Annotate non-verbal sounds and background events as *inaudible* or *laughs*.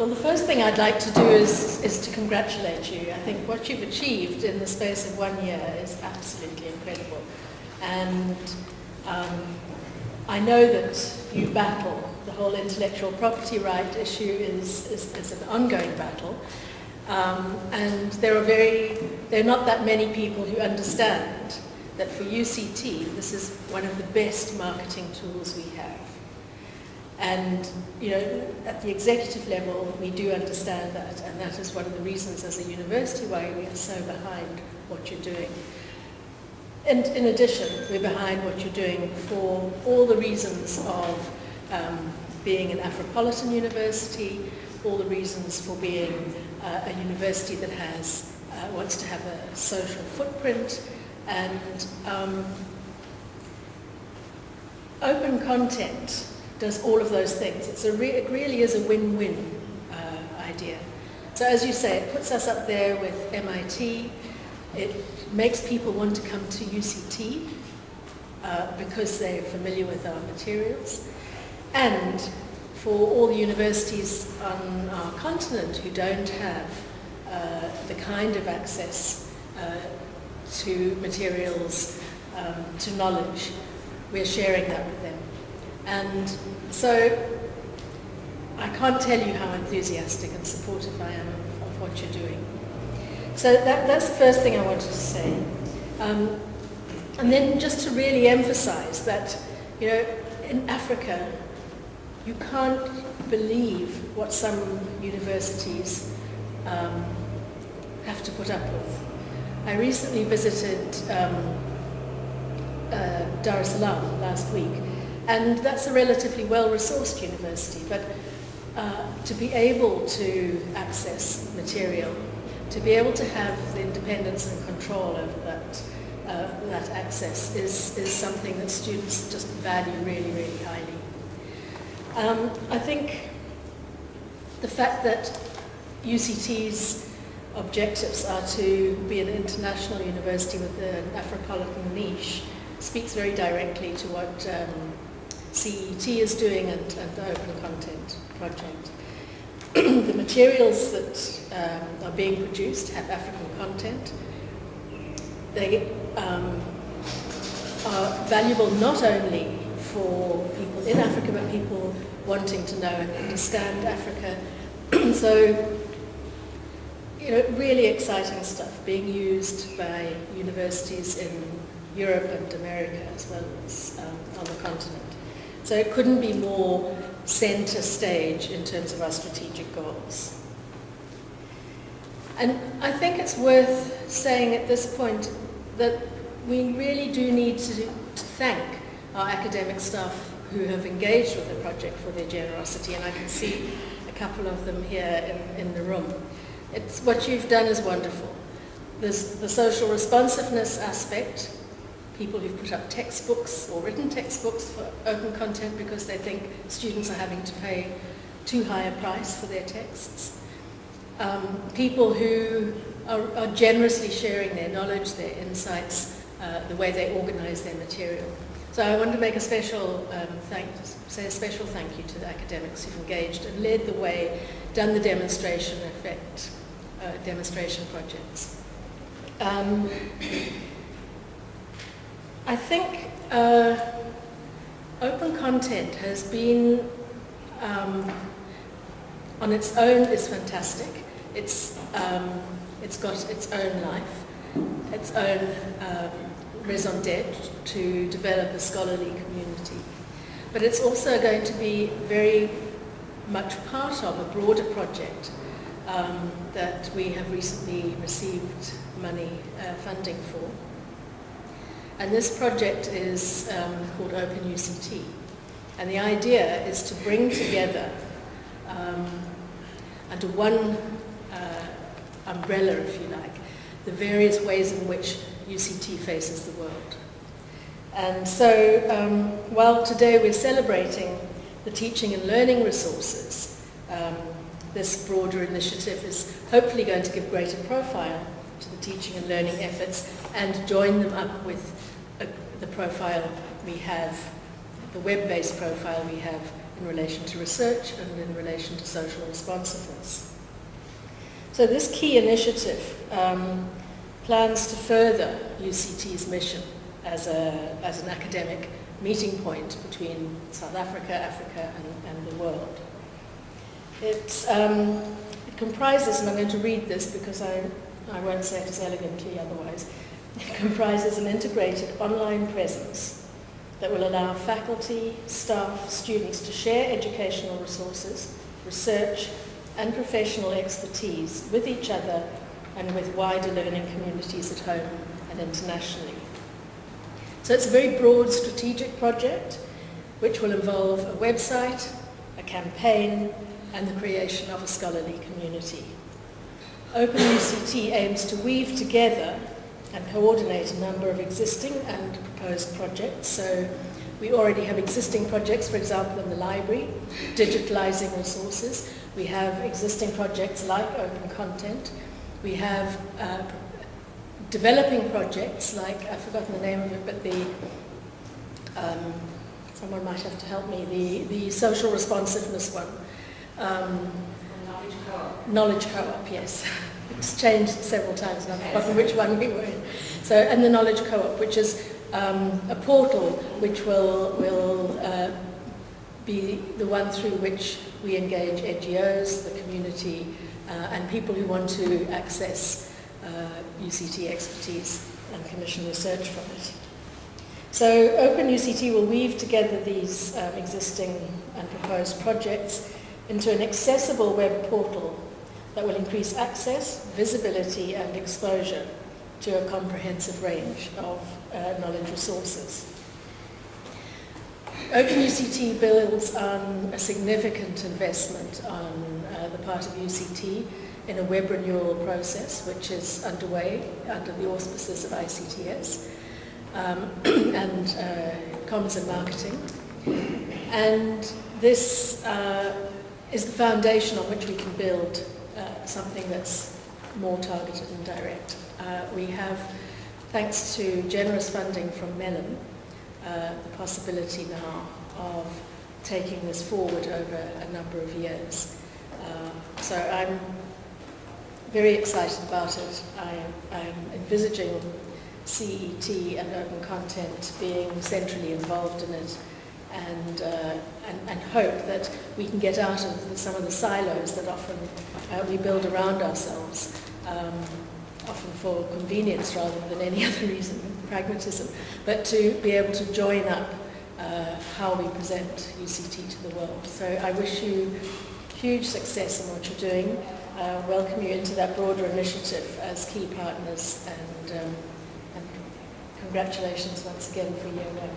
Well, the first thing I'd like to do is, is to congratulate you. I think what you've achieved in the space of one year is absolutely incredible. And um, I know that you battle. The whole intellectual property right issue is, is, is an ongoing battle. Um, and there are very, there are not that many people who understand that for UCT, this is one of the best marketing tools we have. And, you know, at the executive level, we do understand that, and that is one of the reasons as a university why we are so behind what you're doing. And in addition, we're behind what you're doing for all the reasons of um, being an Afropolitan university, all the reasons for being uh, a university that has, uh, wants to have a social footprint, and um, open content does all of those things. It's a re it really is a win-win uh, idea. So as you say, it puts us up there with MIT. It makes people want to come to UCT uh, because they're familiar with our materials. And for all the universities on our continent who don't have uh, the kind of access uh, to materials, um, to knowledge, we're sharing that with them. And so I can't tell you how enthusiastic and supportive I am of, what you're doing. So that, that's the first thing I wanted to say. Um, and then just to really emphasize that, you know, in Africa, you can't believe what some universities um, have to put up with. I recently visited um, uh, Dar es Salaam last week, and that's a relatively well-resourced university, but uh, to be able to access material, to be able to have the independence and control over that, uh, that access is, is something that students just value really, really highly. Um, I think the fact that UCT's objectives are to be an international university with an Afropolitan niche speaks very directly to what um, CET is doing and, the Open Content Project. *clears throat* the materials that um, are being produced have African content. They um, are valuable not only for people in Africa, but people wanting to know and understand Africa. *clears throat* so, you know, really exciting stuff being used by universities in Europe and America as well as um, on the continent. So it couldn't be more center stage in terms of our strategic goals. And I think it's worth saying at this point that we really do need to, to thank our academic staff who have engaged with the project for their generosity, and I can see a couple of them here in, in the room. It's, what you've done is wonderful. There's the social responsiveness aspect, people who've put up textbooks or written textbooks for open content because they think students are having to pay too high a price for their texts. Um, people who are, are, generously sharing their knowledge, their insights, uh, the way they organize their material. So I want to make a special um, thank, say a special thank you to the academics who've engaged and led the way, done the demonstration effect, uh, demonstration projects. Um, I think uh, open content has been um, on its own is fantastic. It's um, it's got its own life, its own um, raison d'etre to develop a scholarly community. But it's also going to be very much part of a broader project um, that we have recently received money uh, funding for. And this project is um, called Open UCT. And the idea is to bring together um, under one uh, umbrella, if you like, the various ways in which UCT faces the world. And so um, while today we're celebrating the teaching and learning resources, um, this broader initiative is hopefully going to give greater profile to the teaching and learning efforts and join them up with a, the profile we have, the web-based profile we have in relation to research and in relation to social responsiveness. So this key initiative um, plans to further UCT's mission as, a, as an academic meeting point between South Africa, Africa and, and the world. It's, um, it comprises, and I'm going to read this because I, I won't say it as elegantly otherwise, *laughs* comprises an integrated online presence that will allow faculty, staff, students to share educational resources, research and professional expertise with each other and with wider learning communities at home and internationally. So it's a very broad strategic project which will involve a website, a campaign and the creation of a scholarly community. OpenUCT aims to weave together and coordinate a number of existing and proposed projects. So we already have existing projects, for example, in the library, digitalizing resources. We have existing projects like open content. We have uh, developing projects like, I've forgotten the name of it, but the, um, someone might have to help me, the, the social responsiveness one. Um, co-op. Knowledge co-op, yes. *laughs* it's changed several times and I've forgotten which one we were in. So, and the Knowledge Co-op, which is um, a portal which will, will uh, be the one through which we engage NGOs, the community, uh, and people who want to access uh, UCT expertise and commission research from it. So Open UCT will weave together these um, existing and proposed projects into an accessible web portal that will increase access, visibility and exposure to a comprehensive range of uh, knowledge resources. OpenUCT builds on a significant investment on uh, the part of UCT in a web renewal process which is underway under the auspices of ICTS um, *clears throat* and uh, and marketing. And this uh, is the foundation on which we can build uh, something that's more targeted and direct. Uh, we have, thanks to generous funding from Mellon, uh, the possibility now of taking this forward over a number of years. Uh, so I'm very excited about it. I, I'm envisaging CET and open content being centrally involved in it and, uh, and, and hope that we can get out of some of the silos that often uh, we build around ourselves, um, often for convenience rather than any *laughs* other reason, pragmatism, but to be able to join up uh, how we present UCT to the world. So I wish you huge success in what you're doing. Welcome you into that broader initiative as key partners and, um, and congratulations once again for year one.